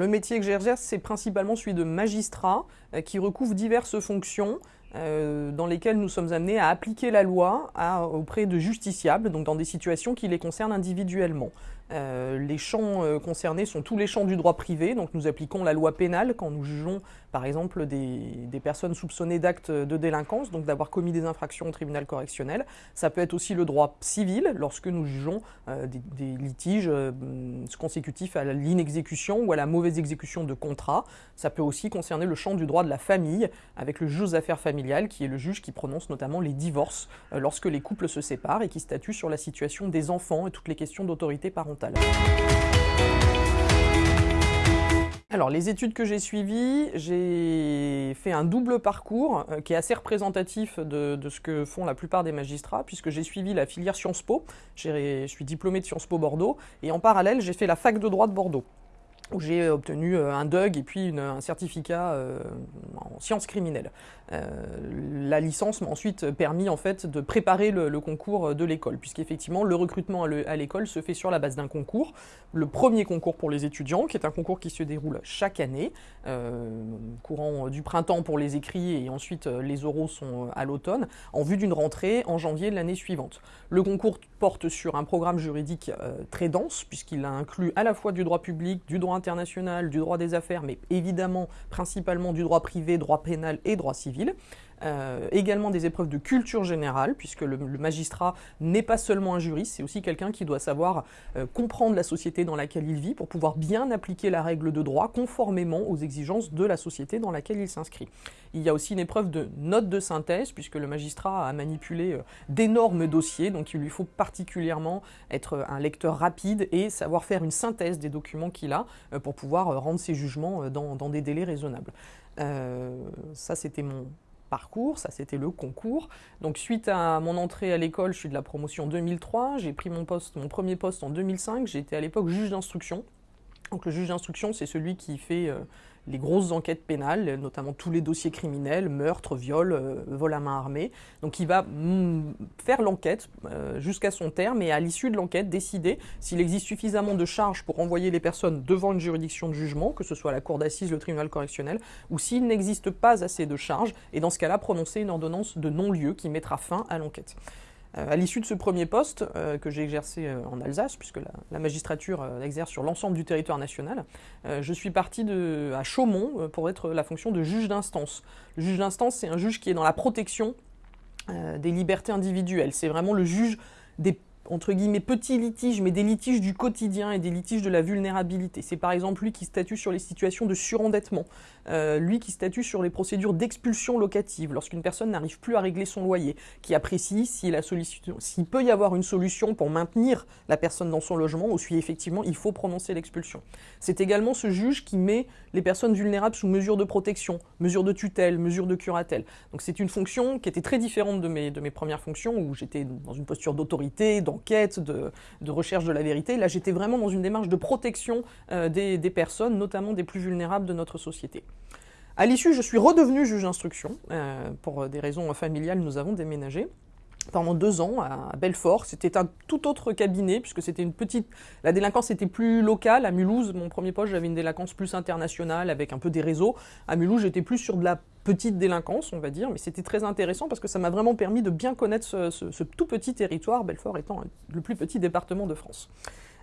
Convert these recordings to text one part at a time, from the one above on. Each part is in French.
le métier que j'exerce, c'est principalement celui de magistrat qui recouvre diverses fonctions. Dans lesquelles nous sommes amenés à appliquer la loi auprès de justiciables, donc dans des situations qui les concernent individuellement. Euh, les champs euh, concernés sont tous les champs du droit privé, donc nous appliquons la loi pénale quand nous jugeons par exemple des, personnes soupçonnées d'actes de délinquance, donc d'avoir commis des infractions au tribunal correctionnel. Ça peut être aussi le droit civil lorsque nous jugeons euh, des, litiges consécutifs à l'inexécution ou à la mauvaise exécution de contrats. Ça peut aussi concerner le champ du droit de la famille avec le juge aux affaires qui est le juge qui prononce notamment les divorces lorsque les couples se séparent et qui statue sur la situation des enfants et toutes les questions d'autorité parentale. Alors, les études que j'ai suivies, j'ai fait un double parcours euh, qui est assez représentatif de, de, ce que font la plupart des magistrats, puisque j'ai suivi la filière Sciences Po, je suis diplômé de Sciences Po Bordeaux, et en parallèle, j'ai fait la fac de droit de Bordeaux où j'ai obtenu euh, un DUG et puis un certificat euh, en sciences criminelles. Euh, la licence m'a ensuite permis en fait de préparer le, concours de l'école, puisqu'effectivement le recrutement à l'école se fait sur la base d'un concours, le premier concours pour les étudiants, qui est un concours qui se déroule chaque année, courant du printemps pour les écrits et ensuite les oraux sont à l'automne, en vue d'une rentrée en janvier de l'année suivante. Le concours porte sur un programme juridique très dense, puisqu'il inclut à la fois du droit public, du droit international, du droit des affaires, mais évidemment principalement du droit privé, droit pénal et droit civil. Euh, également des épreuves de culture générale, puisque le, magistrat n'est pas seulement un juriste, c'est aussi quelqu'un qui doit savoir euh, comprendre la société dans laquelle il vit pour pouvoir bien appliquer la règle de droit conformément aux exigences de la société dans laquelle il s'inscrit. Il y a aussi une épreuve de note de synthèse, puisque le magistrat a manipulé euh, d'énormes dossiers, donc il lui faut particulièrement être un lecteur rapide et savoir faire une synthèse des documents qu'il a pour pouvoir rendre ses jugements dans, dans des délais raisonnables. ça, c'était mon, parcours, ça c'était le concours. Donc suite à mon entrée à l'école, je suis de la promotion 2003, j'ai pris mon poste, mon premier poste en 2005, j'étais à l'époque juge d'instruction. Donc le juge d'instruction, c'est celui qui fait euh, les grosses enquêtes pénales, notamment tous les dossiers criminels, meurtres, viols, euh, vol à main armée. Donc il va mm, faire l'enquête euh, jusqu'à son terme et à l'issue de l'enquête décider s'il existe suffisamment de charges pour envoyer les personnes devant une juridiction de jugement, que ce soit la cour d'assises, le tribunal correctionnel, ou s'il n'existe pas assez de charges, et dans ce cas-là prononcer une ordonnance de non-lieu qui mettra fin à l'enquête. Euh, à l'issue de ce premier poste, euh, que j'ai exercé euh, en Alsace, puisque la, magistrature exerce sur l'ensemble du territoire national, je suis parti à Chaumont pour être la fonction de juge d'instance. Le juge d'instance, c'est un juge qui est dans la protection des libertés individuelles. C'est vraiment le juge des entre guillemets petits litiges, mais des litiges du quotidien et des litiges de la vulnérabilité. C'est par exemple lui qui statue sur les situations de surendettement, euh, lui qui statue sur les procédures d'expulsion locative lorsqu'une personne n'arrive plus à régler son loyer, qui apprécie s'il peut y avoir une solution pour maintenir la personne dans son logement ou si effectivement il faut prononcer l'expulsion. C'est également ce juge qui met les personnes vulnérables sous mesure de protection, mesure de tutelle, mesure de curatelle. Donc c'est une fonction qui était très différente de mes, de mes premières fonctions où j'étais dans une posture d'autorité, d'enquête, de, recherche de la vérité. Là j'étais vraiment dans une démarche de protection euh, des, personnes, notamment des plus vulnérables de notre société. À l'issue, je suis redevenu juge d'instruction. Euh, pour des raisons familiales, nous avons déménagé pendant deux ans à Belfort. C'était un tout autre cabinet puisque c'était une petite. La délinquance était plus locale. À Mulhouse, mon premier poste, j'avais une délinquance plus internationale avec un peu des réseaux. À Mulhouse, j'étais plus sur de la petite délinquance, on va dire, mais c'était très intéressant parce que ça m'a vraiment permis de bien connaître ce, tout petit territoire, Belfort étant le plus petit département de France.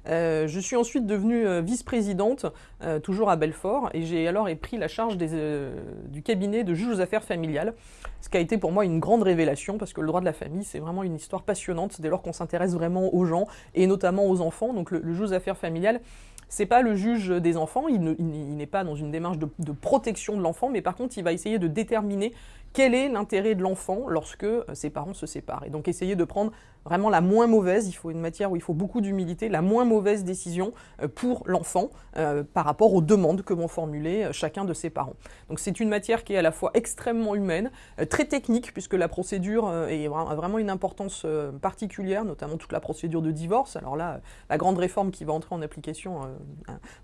Euh, je suis ensuite devenue euh, vice-présidente, euh, toujours à Belfort, et j'ai alors pris la charge du cabinet de juge aux affaires familiales, ce qui a été pour moi une grande révélation, parce que le droit de la famille, c'est vraiment une histoire passionnante dès lors qu'on s'intéresse vraiment aux gens, et notamment aux enfants. Donc le, juge aux affaires familiales, c'est pas le juge des enfants, il n'est pas dans une démarche de, protection de l'enfant, mais par contre, il va essayer de déterminer quel est l'intérêt de l'enfant lorsque euh, ses parents se séparent. Et donc essayer de prendre vraiment la moins mauvaise, il faut une matière où il faut beaucoup d'humilité, la moins mauvaise décision euh, pour l'enfant euh, par rapport aux demandes que vont formuler chacun de ses parents. Donc c'est une matière qui est à la fois extrêmement humaine, très technique, puisque la procédure a vraiment une importance particulière, notamment toute la procédure de divorce. Alors là, la grande réforme qui va entrer en application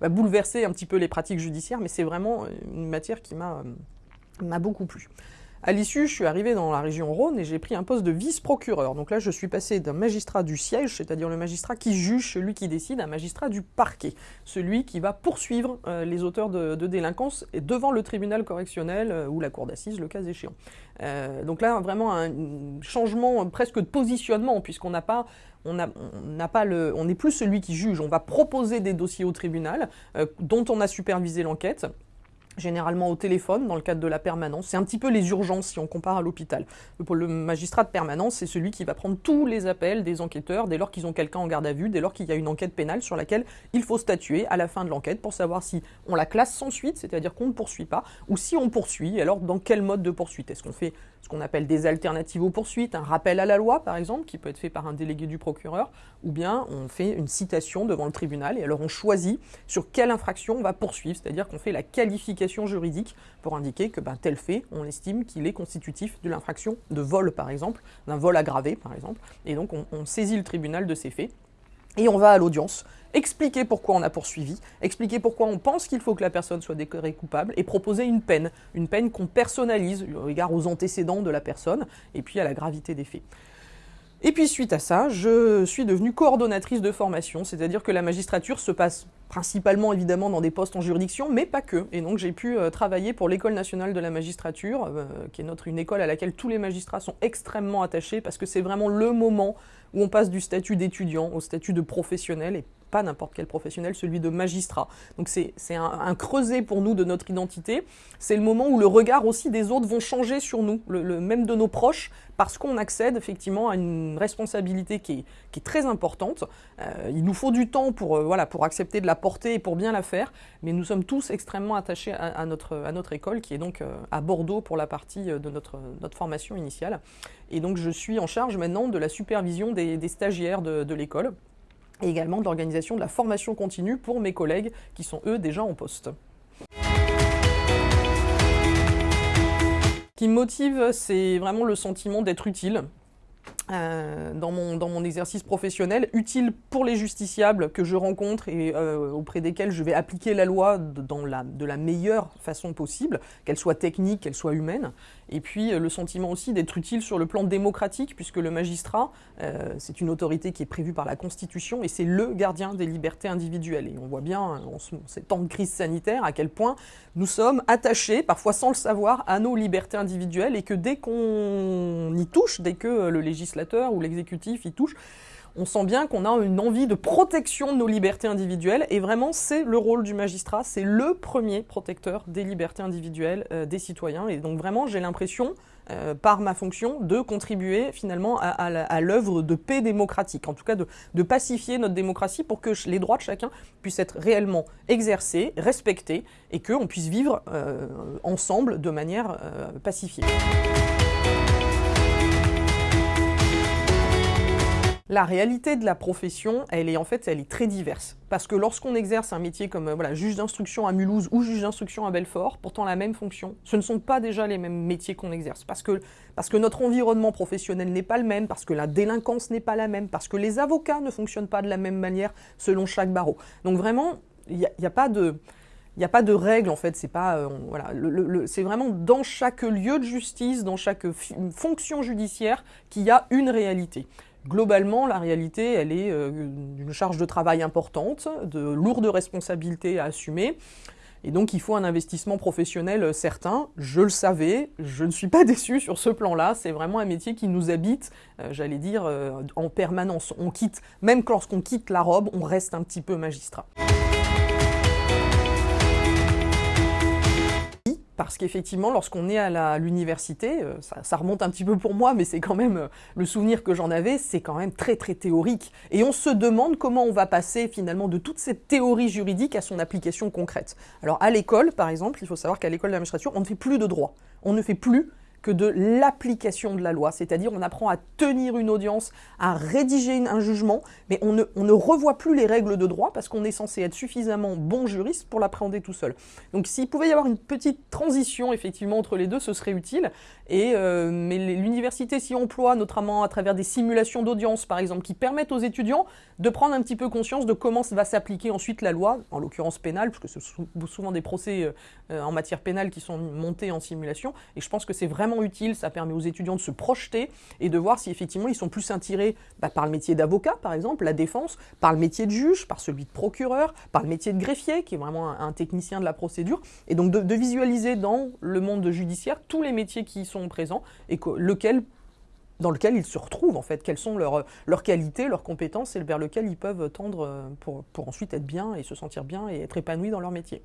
va bouleverser un petit peu les pratiques judiciaires, mais c'est vraiment une matière qui m'a beaucoup plu. À l'issue, je suis arrivé dans la région Rhône et j'ai pris un poste de vice-procureur. Donc là, je suis passé d'un magistrat du siège, c'est-à-dire le magistrat qui juge, celui qui décide, à un magistrat du parquet, celui qui va poursuivre euh, les auteurs de, délinquance devant le tribunal correctionnel euh, ou la cour d'assises, le cas échéant. Euh, donc là, vraiment un changement presque de positionnement, puisqu'on n'a pas on n'a pas le, on n'est plus celui qui juge. On va proposer des dossiers au tribunal dont on a supervisé l'enquête généralement au téléphone dans le cadre de la permanence. C'est un petit peu les urgences si on compare à l'hôpital. Le magistrat de permanence, c'est celui qui va prendre tous les appels des enquêteurs dès lors qu'ils ont quelqu'un en garde à vue, dès lors qu'il y a une enquête pénale sur laquelle il faut statuer à la fin de l'enquête pour savoir si on la classe sans suite, c'est-à-dire qu'on ne poursuit pas, ou si on poursuit, alors dans quel mode de poursuite? Est-ce qu'on fait ce qu'on appelle des alternatives aux poursuites, un rappel à la loi par exemple, qui peut être fait par un délégué du procureur, ou bien on fait une citation devant le tribunal et alors on choisit sur quelle infraction on va poursuivre, c'est-à-dire qu'on fait la qualification juridique pour indiquer que ben, tel fait, on estime qu'il est constitutif de l'infraction de vol par exemple, d'un vol aggravé par exemple, et donc on saisit le tribunal de ces faits et on va à l'audience, expliquer pourquoi on a poursuivi, expliquer pourquoi on pense qu'il faut que la personne soit déclarée coupable et proposer une peine, une peine qu'on personnalise au regard aux antécédents de la personne et puis à la gravité des faits. Et puis suite à ça, je suis devenue coordonnatrice de formation, c'est-à-dire que la magistrature se passe principalement évidemment dans des postes en juridiction, mais pas que. Et donc j'ai pu euh, travailler pour l'École nationale de la magistrature, euh, qui est une école à laquelle tous les magistrats sont extrêmement attachés, parce que c'est vraiment le moment où on passe du statut d'étudiant au statut de professionnel, pas n'importe quel professionnel, celui de magistrat. Donc c'est un, creuset pour nous de notre identité. C'est le moment où le regard aussi des autres vont changer sur nous, le, même de nos proches, parce qu'on accède effectivement à une responsabilité qui est, très importante. Euh, il nous faut du temps pour, euh, voilà, pour accepter de la porter et pour bien la faire, mais nous sommes tous extrêmement attachés à, notre, à notre école, qui est donc euh, à Bordeaux pour la partie de notre, notre formation initiale. Et donc je suis en charge maintenant de la supervision des, stagiaires de l'école et également de l'organisation de la formation continue pour mes collègues qui sont eux déjà en poste. Ce qui me motive, c'est vraiment le sentiment d'être utile, euh, dans, mon, dans mon exercice professionnel, utile pour les justiciables que je rencontre et euh, auprès desquels je vais appliquer la loi dans la, de la meilleure façon possible, qu'elle soit technique, qu'elle soit humaine. Et puis euh, le sentiment aussi d'être utile sur le plan démocratique, puisque le magistrat, c'est une autorité qui est prévue par la Constitution et c'est le gardien des libertés individuelles. Et on voit bien en ces temps de crise sanitaire à quel point nous sommes attachés, parfois sans le savoir, à nos libertés individuelles et que dès qu'on y touche, dès que le législateur ou l'exécutif y touche, on sent bien qu'on a une envie de protection de nos libertés individuelles, et vraiment c'est le rôle du magistrat, c'est le premier protecteur des libertés individuelles euh, des citoyens, et donc vraiment j'ai l'impression, euh, par ma fonction, de contribuer finalement à, l'œuvre de paix démocratique, en tout cas de, pacifier notre démocratie pour que les droits de chacun puissent être réellement exercés, respectés, et qu'on puisse vivre euh, ensemble de manière pacifiée. La réalité de la profession, elle est en fait, très diverse. Parce que lorsqu'on exerce un métier comme euh, juge d'instruction à Mulhouse ou juge d'instruction à Belfort, pourtant la même fonction, ce ne sont pas déjà les mêmes métiers qu'on exerce. Parce que, notre environnement professionnel n'est pas le même, parce que la délinquance n'est pas la même, parce que les avocats ne fonctionnent pas de la même manière selon chaque barreau. Donc vraiment, il n'y a, pas de... Il en fait, c'est pas euh, c'est vraiment dans chaque lieu de justice, dans chaque fonction judiciaire qu'il y a une réalité. Globalement, la réalité, elle est euh, d'une charge de travail importante, de lourdes responsabilités à assumer. Et donc il faut un investissement professionnel certain. Je le savais, je ne suis pas déçu sur ce plan-là. C'est vraiment un métier qui nous habite, euh, j'allais dire, euh, en permanence. On quitte, même lorsqu'on quitte la robe, on reste un petit peu magistrat. Parce qu'effectivement, lorsqu'on est à l'université, euh, ça, remonte un petit peu pour moi, mais c'est quand même euh, le souvenir que j'en avais, c'est quand même très très théorique. Et on se demande comment on va passer finalement de toute cette théorie juridique à son application concrète. Alors à l'école, par exemple, il faut savoir qu'à l'école d'administration, on ne fait plus de droit. On ne fait plus que de l'application de la loi, c'est-à-dire on apprend à tenir une audience, à rédiger un jugement, mais on ne, revoit plus les règles de droit parce qu'on est censé être suffisamment bon juriste pour l'appréhender tout seul. Donc s'il pouvait y avoir une petite transition effectivement entre les deux, ce serait utile. Et, euh, mais l'université s'y emploie notamment à travers des simulations d'audience par exemple qui permettent aux étudiants de prendre un petit peu conscience de comment va s'appliquer ensuite la loi, en l'occurrence pénale, parce que ce sont souvent des procès euh, en matière pénale qui sont montés en simulation, et je pense que c'est vraiment utile, ça permet aux étudiants de se projeter et de voir si effectivement ils sont plus attirés bah, par le métier d'avocat, par exemple, la défense, par le métier de juge, par celui de procureur, par le métier de greffier, qui est vraiment un, technicien de la procédure, et donc de, visualiser dans le monde judiciaire tous les métiers qui y sont présents et lequel dans lequel ils se retrouvent en fait, quelles sont leurs, leurs qualités, leurs compétences et vers lequel ils peuvent tendre euh, pour, pour ensuite être bien et se sentir bien et être épanouis dans leur métier.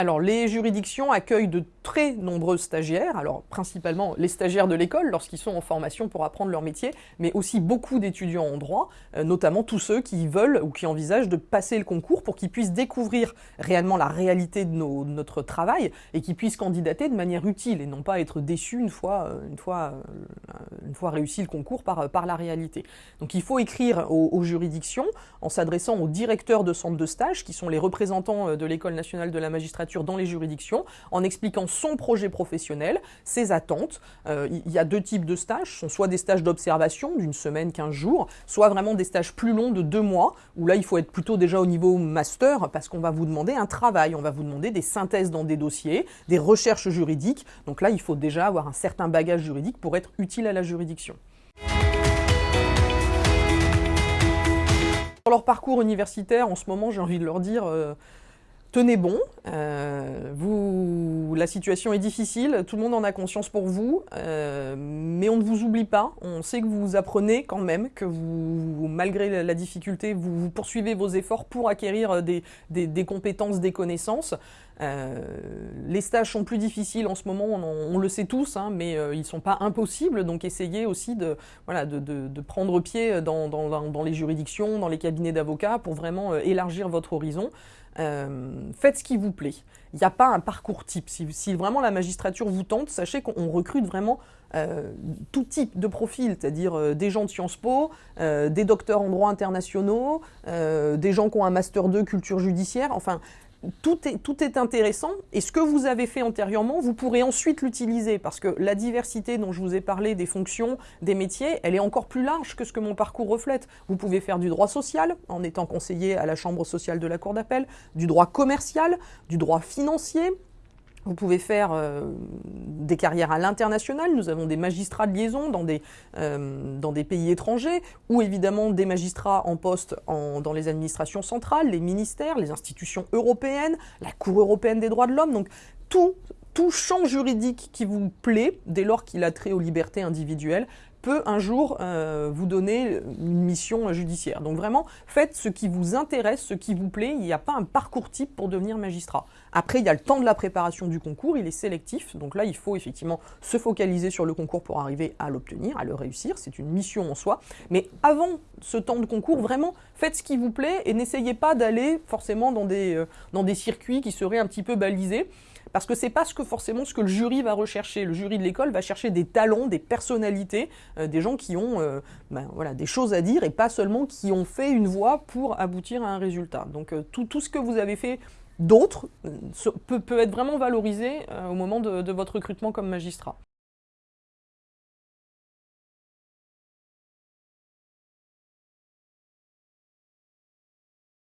Alors les juridictions accueillent de très nombreux stagiaires, alors principalement les stagiaires de l'école lorsqu'ils sont en formation pour apprendre leur métier, mais aussi beaucoup d'étudiants en droit, euh, notamment tous ceux qui veulent ou qui envisagent de passer le concours pour qu'ils puissent découvrir réellement la réalité de, notre travail et qu'ils puissent candidater de manière utile et non pas être déçus une fois, euh, une fois, euh, une fois réussi le concours par, par la réalité. Donc il faut écrire aux, aux juridictions en s'adressant aux directeurs de centres de stage qui sont les représentants de l'École nationale de la magistrature dans les juridictions en expliquant son projet professionnel, ses attentes. Euh, il y a deux types de stages, ce sont soit des stages d'observation d'une semaine, 15 jours, soit vraiment des stages plus longs de deux mois, où là il faut être plutôt déjà au niveau master parce qu'on va vous demander un travail, on va vous demander des synthèses dans des dossiers, des recherches juridiques. Donc là il faut déjà avoir un certain bagage juridique pour être utile à la juridiction. Pour leur parcours universitaire, en ce moment, j'ai envie de leur dire, euh, tenez bon, euh, vous, la situation est difficile, tout le monde en a conscience pour vous, euh, mais on ne vous oublie pas, on sait que vous apprenez quand même, que vous, malgré la difficulté, vous, poursuivez vos efforts pour acquérir des, compétences, des connaissances. Euh, les stages sont plus difficiles en ce moment, on, le sait tous, hein, mais ils ne sont pas impossibles, donc essayez aussi de, voilà, de, prendre pied dans, dans, les juridictions, dans les cabinets d'avocats pour vraiment élargir votre horizon. Euh, faites ce qui vous plaît. Il n'y a pas un parcours type. Si, vraiment la magistrature vous tente, sachez qu'on recrute vraiment euh, tout type de profil, c'est-à-dire euh, des gens de Sciences Po, des docteurs en droit internationaux, des gens qui ont un master 2 culture judiciaire, enfin tout est, intéressant et ce que vous avez fait antérieurement, vous pourrez ensuite l'utiliser parce que la diversité dont je vous ai parlé des fonctions, des métiers, elle est encore plus large que ce que mon parcours reflète. Vous pouvez faire du droit social en étant conseiller à la chambre sociale de la cour d'appel, du droit commercial, du droit financier, vous pouvez faire euh, des carrières à l'international. Nous avons des magistrats de liaison dans des, euh, dans des pays étrangers, ou évidemment des magistrats en poste dans les administrations centrales, les ministères, les institutions européennes, la Cour européenne des droits de l'homme. Donc tout, tout champ juridique qui vous plaît, dès lors qu'il a trait aux libertés individuelles, peut un jour euh, vous donner une mission judiciaire. Donc vraiment, faites ce qui vous intéresse, ce qui vous plaît. Il n'y a pas un parcours type pour devenir magistrat. Après, il y a le temps de la préparation du concours, il est sélectif. Donc là, il faut effectivement se focaliser sur le concours pour arriver à l'obtenir, à le réussir. C'est une mission en soi. Mais avant ce temps de concours, vraiment, faites ce qui vous plaît et n'essayez pas d'aller forcément dans des, euh, dans des circuits qui seraient un petit peu balisés parce que c'est pas ce que forcément ce que le jury va rechercher. Le jury de l'école va chercher des talents, des personnalités, euh, des gens qui ont euh, ben, voilà, des choses à dire et pas seulement qui ont fait une voie pour aboutir à un résultat. Donc euh, tout, tout, ce que vous avez fait d'autre peut, peut, être vraiment valorisé au moment de votre recrutement comme magistrat.